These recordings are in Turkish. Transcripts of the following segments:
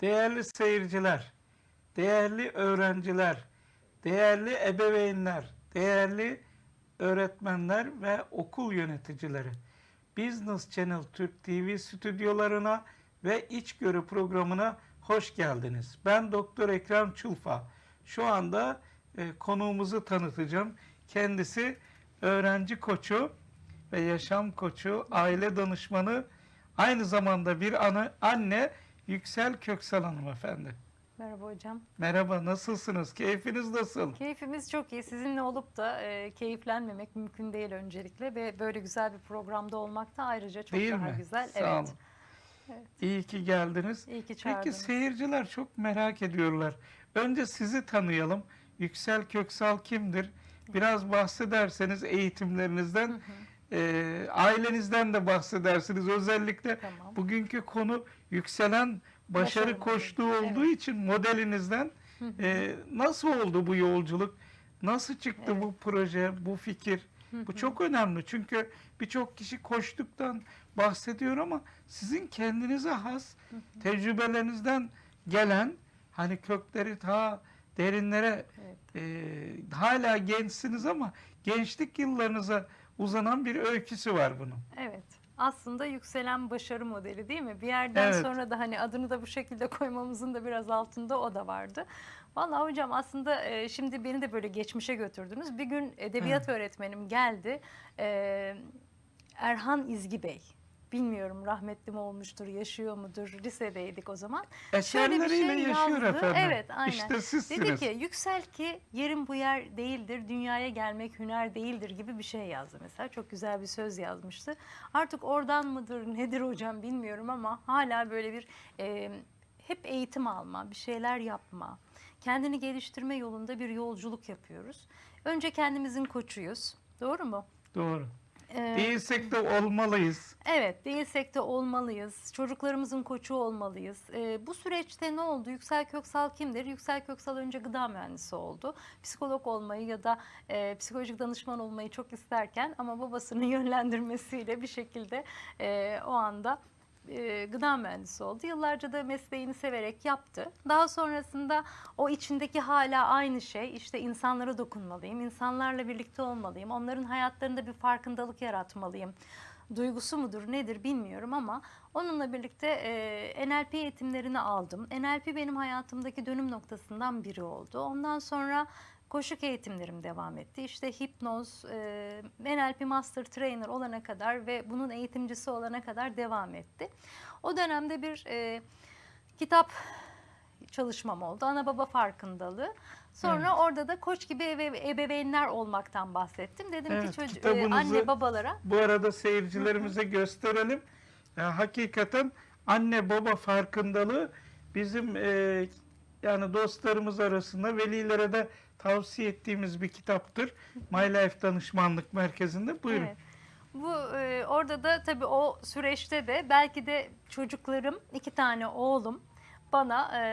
değerli seyirciler, değerli öğrenciler, değerli ebeveynler, değerli öğretmenler ve okul yöneticileri. Business Channel Türk TV stüdyolarına ve İçgörü programına hoş geldiniz. Ben Doktor Ekrem Çulfa. Şu anda e, konuğumuzu tanıtacağım. Kendisi öğrenci koçu ve yaşam koçu, aile danışmanı, aynı zamanda bir ana, anne Yüksel Köksal hanımefendi. Merhaba hocam. Merhaba, nasılsınız? Keyfiniz nasıl? Keyfimiz çok iyi. Sizinle olup da e, keyiflenmemek mümkün değil öncelikle ve böyle güzel bir programda olmak da ayrıca çok Değil daha mi? güzel. Sağ evet. olun. İyi ki geldiniz. İyi ki Peki çağırdınız. seyirciler çok merak ediyorlar. Önce sizi tanıyalım. Yüksel Köksal kimdir? Biraz bahsederseniz eğitimlerinizden, e, ailenizden de bahsedersiniz. Özellikle Tamam. bugünkü konu yükselen başarı Başarı koştuğu modeli, olduğu için modelinizden e, nasıl oldu bu yolculuk? Nasıl çıktı Evet. bu proje, bu fikir? Bu çok önemli çünkü birçok kişi koştuktan bahsediyor ama sizin kendinize has tecrübelerinizden gelen hani kökleri ta derinlere Evet. e, hala gençsiniz ama gençlik yıllarınıza uzanan bir öyküsü var bunun. Evet. Aslında yükselen başarı modeli değil mi? Bir yerden Evet. sonra da hani adını da bu şekilde koymamızın da biraz altında o da vardı. Vallahi hocam aslında e, şimdi beni de böyle geçmişe götürdünüz. Bir gün edebiyat öğretmenim geldi. E, Erhan İzgi Bey. Bilmiyorum rahmetli mi olmuştur, yaşıyor mudur? Lisedeydik o zaman. Şöyle bir Eserleriyle şey yaşıyor yazdı. efendim. Evet, aynen. İşte sizsiniz. Dedi ki yüksel ki yerin bu yer değildir, dünyaya gelmek hüner değildir gibi bir şey yazdı mesela. Çok güzel bir söz yazmıştı. Artık oradan mıdır nedir hocam bilmiyorum ama hala böyle bir e, hep eğitim alma, bir şeyler yapma, kendini geliştirme yolunda bir yolculuk yapıyoruz. Önce kendimizin koçuyuz. Doğru mu? Doğru. Ee, Değilsek de olmalıyız. Evet, değilsek de olmalıyız. Çocuklarımızın koçu olmalıyız. Ee, bu süreçte ne oldu? Yüksel Köksal kimdir? Yüksel Köksal önce gıda mühendisi oldu. Psikolog olmayı ya da e, psikolojik danışman olmayı çok isterken ama babasının yönlendirmesiyle bir şekilde e, o anda e, gıda mühendisi oldu. Yıllarca da mesleğini severek yaptı. Daha sonrasında o içindeki hala aynı şey işte insanlara dokunmalıyım, insanlarla birlikte olmalıyım, onların hayatlarında bir farkındalık yaratmalıyım duygusu mudur nedir bilmiyorum ama onunla birlikte e, NLP eğitimlerini aldım. NLP benim hayatımdaki dönüm noktasından biri oldu. Ondan sonra koşuk eğitimlerim devam etti. İşte hipnoz, e, NLP Master Trainer olana kadar ve bunun eğitimcisi olana kadar devam etti. O dönemde bir e, kitap çalışmam oldu. Ana baba farkındalığı. Sonra orada da koç gibi ebe- ebeveynler olmaktan bahsettim. Dedim Evet, ki çocuk, kitabınızı- anne babalara Bu arada seyircilerimize gösterelim. Ya, hakikaten anne baba farkındalığı bizim e, yani dostlarımız arasında velilere de tavsiye ettiğimiz bir kitaptır. My Life Danışmanlık Merkezi'nde. Buyurun. Evet. Bu e, orada da tabii o süreçte de belki de çocuklarım, iki tane oğlum bana e,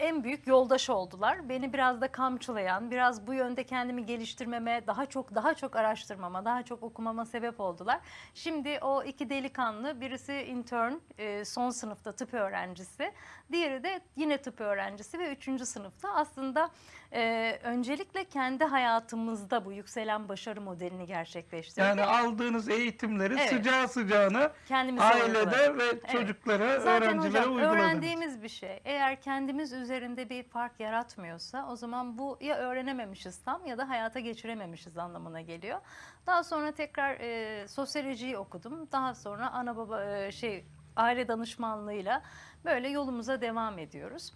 en büyük yoldaş oldular. Beni biraz da kamçılayan, biraz bu yönde kendimi geliştirmeme, daha çok daha çok araştırmama, daha çok okumama sebep oldular. Şimdi o iki delikanlı, birisi intern, e, son sınıfta tıp öğrencisi, diğeri de yine tıp öğrencisi ve üçüncü sınıfta. Aslında e, öncelikle kendi hayatımızda bu yükselen başarı modelini gerçekleştirdik. Yani aldığınız eğitimleri Evet. sıcağı sıcağına Kendimize ailede uyguladık. ve Evet. çocuklara, Zaten öğrencilere hocam uyguladınız. öğrendiğimiz bir şey. Eğer kendimiz üzerinde bir fark yaratmıyorsa o zaman bu ya öğrenememişiz tam ya da hayata geçirememişiz anlamına geliyor. Daha sonra tekrar e, sosyolojiyi okudum. Daha sonra ana baba e, şey aile danışmanlığıyla böyle yolumuza devam ediyoruz.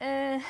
E,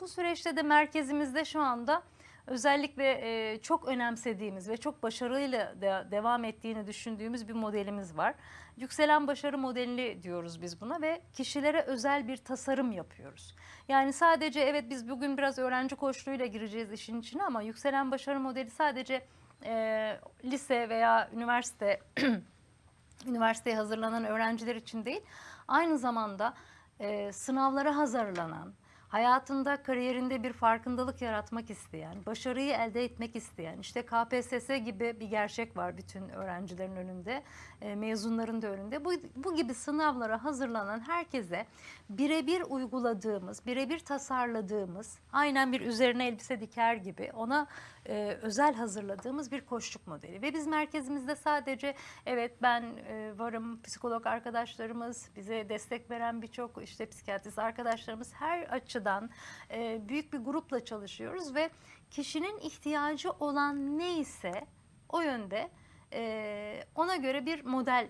bu süreçte de merkezimizde şu anda özellikle e, çok önemsediğimiz ve çok başarıyla de, devam ettiğini düşündüğümüz bir modelimiz var. Yükselen başarı modeli diyoruz biz buna ve kişilere özel bir tasarım yapıyoruz. Yani sadece evet biz bugün biraz öğrenci koçluğuyla gireceğiz işin içine ama yükselen başarı modeli sadece e, lise veya üniversite üniversiteye hazırlanan öğrenciler için değil, aynı zamanda e, sınavlara hazırlanan, hayatında, kariyerinde bir farkındalık yaratmak isteyen, başarıyı elde etmek isteyen, işte KPSS gibi bir gerçek var bütün öğrencilerin önünde, e, mezunların da önünde. Bu, bu gibi sınavlara hazırlanan herkese birebir uyguladığımız, birebir tasarladığımız, aynen bir üzerine elbise diker gibi ona e, özel hazırladığımız bir koçluk modeli. Ve biz merkezimizde sadece evet ben e, varım, psikolog arkadaşlarımız, bize destek veren birçok işte psikiyatrist arkadaşlarımız her açıdan e, büyük bir grupla çalışıyoruz ve kişinin ihtiyacı olan neyse o yönde e, ona göre bir model